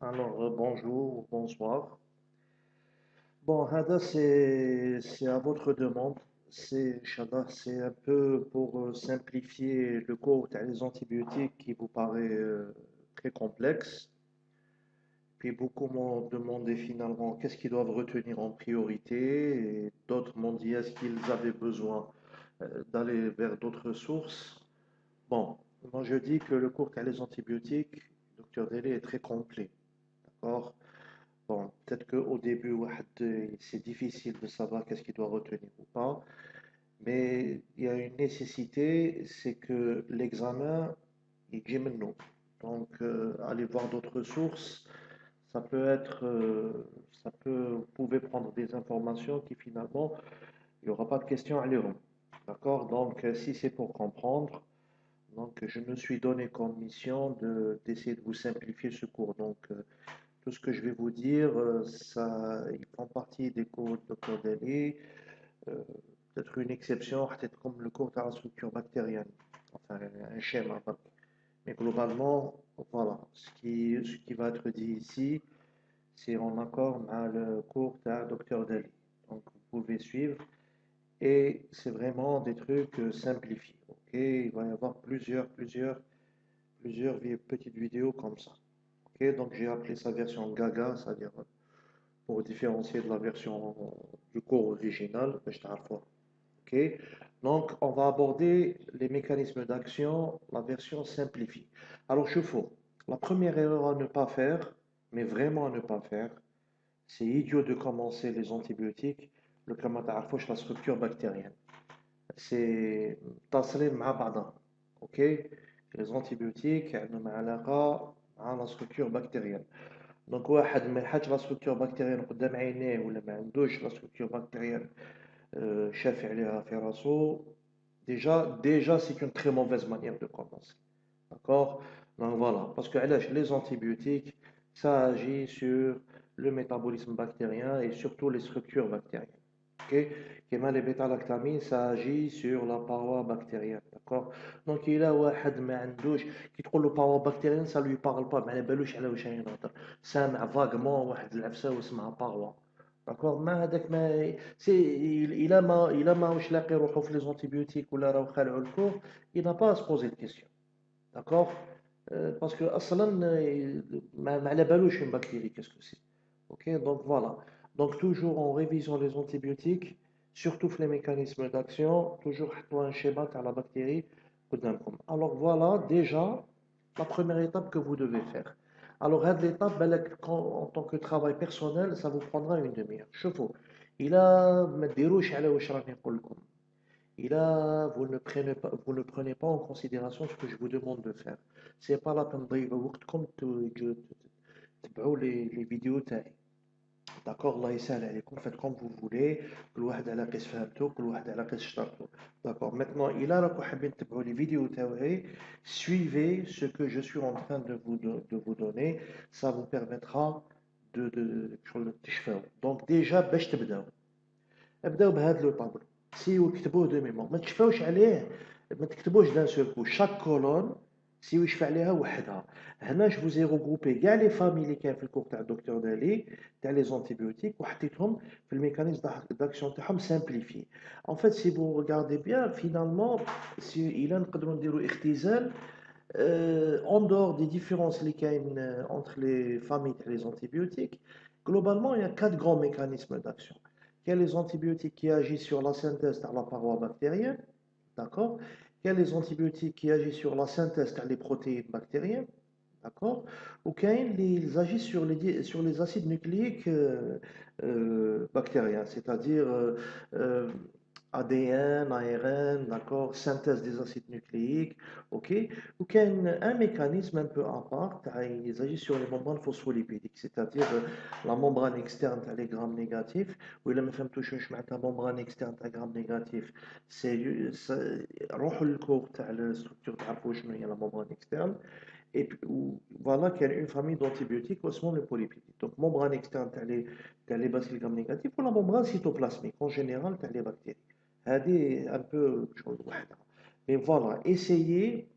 Alors, euh, bonjour, bonsoir. Bon, Hada, c'est à votre demande. C'est, c'est un peu pour euh, simplifier le cours des antibiotiques qui vous paraît euh, très complexe. Puis beaucoup m'ont demandé finalement qu'est-ce qu'ils doivent retenir en priorité, d'autres m'ont dit est-ce qu'ils avaient besoin d'aller vers d'autres sources? Bon, moi je dis que le cours des antibiotiques, lecture délai est très complet. D'accord? Bon, peut-être qu'au début, c'est difficile de savoir qu'est-ce qu'il doit retenir ou pas, mais il y a une nécessité, c'est que l'examen, il dit maintenant. Donc, euh, aller voir d'autres sources, ça peut être, euh, ça peut, vous pouvez prendre des informations qui finalement, il n'y aura pas de questions à l'heure. D'accord? Donc, euh, si c'est pour comprendre, donc je me suis donné comme mission de, d'essayer de vous simplifier ce cours. Donc, euh, tout ce que je vais vous dire, euh, ça, font partie des cours de Dr. Euh, peut-être une exception, peut-être comme le cours de la structure bactérienne, enfin un schéma. Mais globalement, voilà, ce qui, ce qui va être dit ici, c'est en accord avec le cours de Dr. Daly. Donc, vous pouvez suivre. Et c'est vraiment des trucs euh, simplifiés. Et il va y avoir plusieurs, plusieurs, plusieurs petites vidéos comme ça. donc j'ai appelé sa version Gaga, c'est-à-dire pour différencier de la version du cours original, je Ok Donc on va aborder les mécanismes d'action, la version simplifiée. Alors je la première erreur à ne pas faire, mais vraiment à ne pas faire, c'est idiot de commencer les antibiotiques le climat la structure bactérienne C'est متصلين مع بعضها. OK Les antibiotiques عندهم علاقة مع la structure bactérienne. Donc واحد ما يحطش la structure bactérienne قدام عينيه ولا ما عندوش la structure bactérienne euh, شافي عليها في راسو déjà déjà c'est une très mauvaise manière de commencer. D'accord? Donc voilà, parce que علاش les antibiotiques ça agit sur le métabolisme bactérien et surtout les structures bactériennes. Okay. les bêta-lactamines, ça agit sur la paroi bactérienne. D'accord? Donc, il a un qui trouve la paroi bactérienne, ça ne lui parle pas. Mais il vaguement paroi. D'accord? Il a les antibiotiques ou il n'a pas à se poser de questions. D'accord? Euh, parce que, à euh, une bactérie, qu'est-ce que c'est? Ok? Donc, voilà donc, toujours en révisant les antibiotiques, surtout les mécanismes d'action, toujours un schéma à la bactérie. Alors, voilà déjà la première étape que vous devez faire. Alors, l'étape, en tant que travail personnel, ça vous prendra une demi-heure. Chevaux. Il a, il a, vous ne prenez pas, vous ne prenez pas en considération ce que je vous demande de faire. C'est pas la peine de comme les vidéos. D'accord, الله يسهل عليكم faites comme vous voulez كل واحد على قيس فهمتو كل واحد على قيس شطرتو d'accord maintenant إلا راكم حابين تتبعوا لي فيديو تاوعي suivez ce que je suis en train de vous de vous donner ça vous permettra de de شغل تشفاو donc déjà باش تبداو ابداو بهذا لو طابلو سيو كتبوه دو ميمور ما تشفاوش عليه ما تكتبوش دان سول كو شاك كولون سي يشفع عليها وحدها هنا جو فوزي روغروبي كاع لي فامي اللي كاين في الكور تاع الدكتور دالي تاع لي زونتيبيوتيك وحطيتهم في الميكانيزم داكسيون تاعهم سامبليفي ان فيت سي فو ريغاردي بيان فينالمون سي الى نقدروا نديروا اختزال اون دور دي ديفيرونس اللي كاين انتر لي فامي تاع لي زونتيبيوتيك globalement il y a quatre grands mécanismes d'action il y a les antibiotiques qui agissent sur la synthèse de la paroi bactérienne d'accord les antibiotiques qui agissent sur la synthèse des protéines bactériennes, d'accord Ou ils agissent sur les, sur les acides nucléiques euh, euh, bactériens, c'est-à-dire euh, ADN, ARN, d'accord, synthèse des acides nucléiques, ok. Ou a un mécanisme un peu à part, ils agissent sur les membranes phospholipidiques, c'est-à-dire euh, la membrane externe à les grammes négatifs, ou la membrane externe à grammes négatifs, c'est le de la structure de la membrane externe, et puis, voilà qu'il y a une famille d'antibiotiques, sont les polypidiques. Donc, membrane externe, tu as les bacilles grammes négatifs, ou la membrane cytoplasmique, en général, tu as les bactéries هذه un peu chose واحدة mais voilà essayez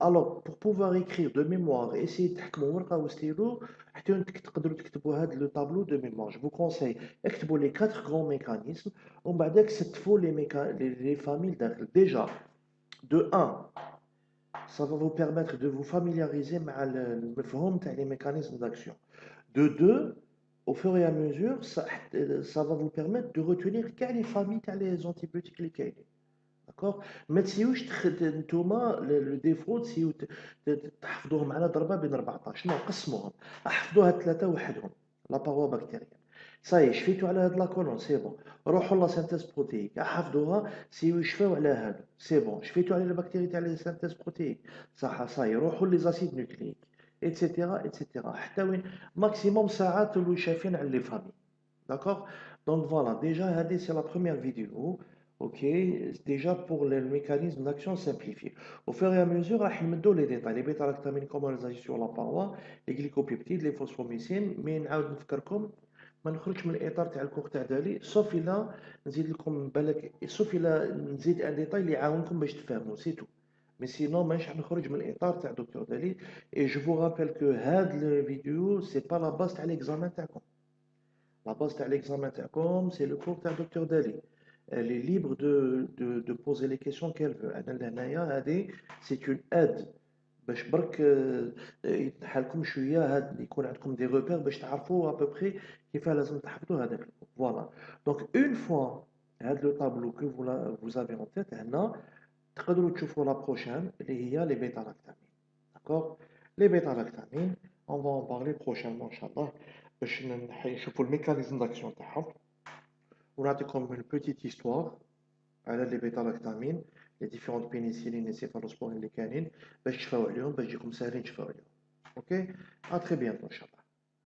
Alors, pour pouvoir écrire de mémoire, essayez de تحكموا ورقة وستيلو حتى انك تقدروا تكتبوا هذا لو طابلو دو ميموار. Je vous conseille اكتبوا les quatre grands mécanismes ومن بعدك ستفوا les méca... les, les familles داخل. Déjà, de 1, ça va vous permettre de vous familiariser مع المفهوم تاع les mécanismes d'action. De 2, au fur et à mesure, ça, ça va vous permettre de retenir quelles les familles تاع les antibiotiques اللي كاينين. داكوغ ما تسيوش نتوما لو ديفو تسيو تحفظوهم على ضربة بين 14 نو قسموهم. أحفظوها ثلاثة وحدهم لا باروا بكتيريا صاي شفيتو على هاد لاكولون سي بون روحوا لا سانتيز بروتيك حفظوها سيو يشفاو على هادو سي بون شفيتو على البكتيريا تاع لي سانتيز بروتيك صح صاي روحوا لي زاسيد نوكليك ايتترا ايتترا حتى وين ماكسيموم ساعات اللي شايفين على لي فامي داكوغ دونك فوالا ديجا هادي سي لا بروميير فيديو أوكي ديجا بور الميكانيزم داكسيون سامبليفي أو فيغ ا ميزور راح نمدو لي ديتاي لي بيتا راك تامين زاجي سور لا باروا لي غليكوبيبتيد لي فوسفوميسين مي نعاود نفكركم ما نخرجش من الاطار تاع الكور تاع دالي سوف الا نزيد لكم بالك سوف الا نزيد ان ديتاي اللي يعاونكم باش تفهموا سي تو مي سينو مانيش راح نخرج من الاطار تاع دكتور دالي اي جو فو رابيل كو هاد الفيديو سي با لا باز تاع ليكزامان تاعكم لا باز تاع ليكزامان تاعكم سي لو كور تاع دكتور دالي elle est libre de, de, de poser les questions qu'elle veut. C'est une aide باش برك يتحالكم شويه هاد يكون عندكم دي روبير باش تعرفوا ابوبري كيفاه لازم تحفظوا هذاك فوالا دونك اون فوا هاد لو طابلو كو vous avez en tête هنا تقدروا تشوفوا لا بروشين اللي هي لي بيتا لاكتامين داكوغ لي بيتا لاكتامين اون فا ان بارلي بروشينمون ان شاء الله باش نشوفوا الميكانيزم داكسيون تاعهم ونعطيكم une petite histoire على لي بيتا لاكتامين لي ديفيرونت بينيسيلين لي سيفالوسبورين اللي كاينين باش تشفاو عليهم باش يجيكم ساهلين تشفاو عليهم اوكي ا تري بيانتو ان شاء الله